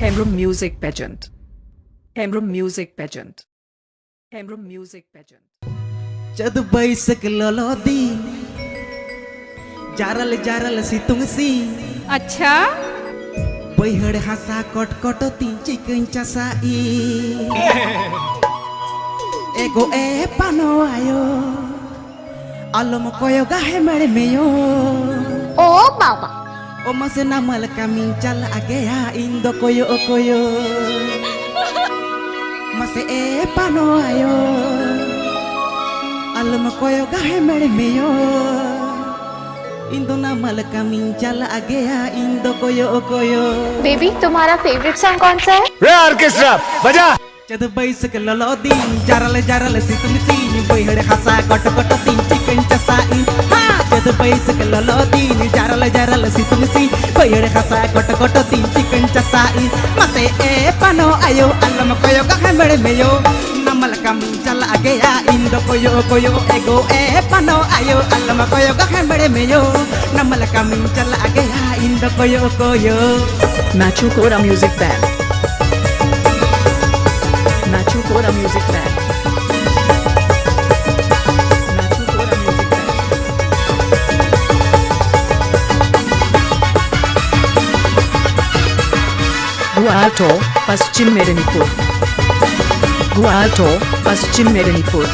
Hemrum Music Pageant. Hemrum Music Pageant. Hemrum Music Pageant. जद बैसक ललोदी जारल जारल सितुंग सी अच्छा बैहड़ हसा कट कट तीन चिकन चसाई एगो ए पानो आयो alom koyo gahe mere meyo Oh, Baba. O mase namal kamin agea indo koyo koyo mase e pano ayo alom koyo gahe mere meyo indo namal kamin chal agea indo koyo koyo baby तुम्हारा favourite song कौन सा है रे orchestra बजा जद बैसक ललो दिन जारल जारल सितम सीन बैहड़ हसा कट कट हाँ जद बैसक ललो दिन जारल जारल सितम सीन बैहड़ कट कट तीन चिकन चसाई मते ए पनो आयो अलम कोयो कहे मेरे मेयो नमल कम चल आगे या इंदो कोयो कोयो एगो ए पनो आयो अलम कोयो कहे मेरे मेयो नमल कम चल आगे या इंदो कोयो कोयो Machu Kora Music Band. Machu Kora Music Band. Gualto, पश्चिम मेदिनीपुर गुआल्टो पश्चिम Medinipur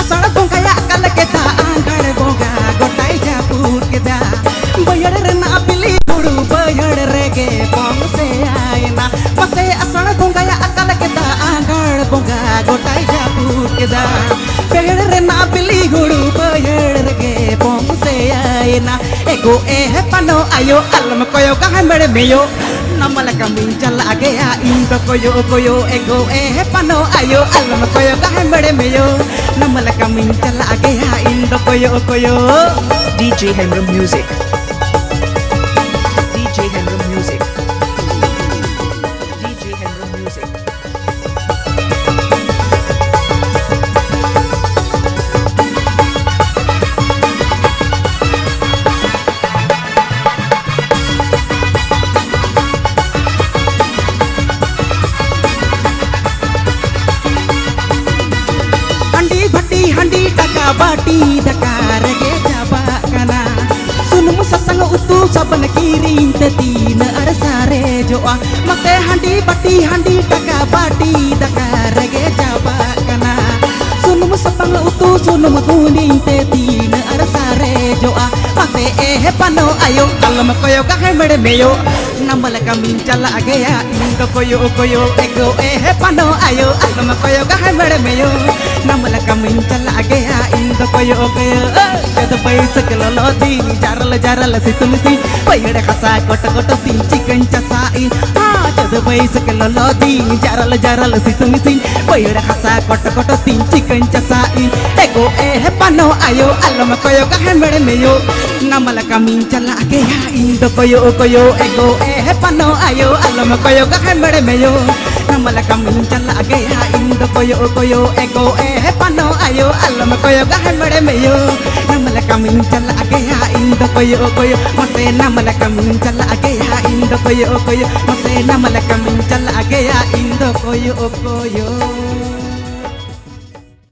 asal bongka ya kala kita anggar bongka ayo alam koyo kahan bere meyo namal kambing chal age ya indo koyo koyo, ego eh pano. Ayo alam koyo kahan bere meyo namal kambing chal age ya indo koyo koyo. DJ Hemrum Music. सबन कीरीन ते तीन अरसारे जो आ मते हंडी भट्टी हंडी टका बाटी डकार गे जाबा कना सुन मुसंग उतु सुन मुकुनीन ते तीन अरसारे जो आ मते ए पनो आयो, कलम कोयो काहे मेरे नमल कमिन चला गया इंदो कोयो कोयो। ego eh pano ayo alam koyo kahe mere meyo namal kamin chala gaya indo koyo koyo jad pai saklo lodi jaral jaral situm si payade khasa kot kot tin chicken chasain ha jad pai saklo lodi jaral jaral situm si payade khasa kot kot tin chicken chasain ego eh pano ayo alam koyo kahe mere meyo namal kamin chala gaya indo koyo koyo ego eh pano ayo alam koyo kahe mere meyo namal kamin chala gaya indo koyo koyo ego eh pano ayo alam koyo kahe mere meyo namal kamin chala gaya indo koyo koyo mase namal kamin chala gaya indo koyo koyo mase namal kamin chala gaya indo koyo koyo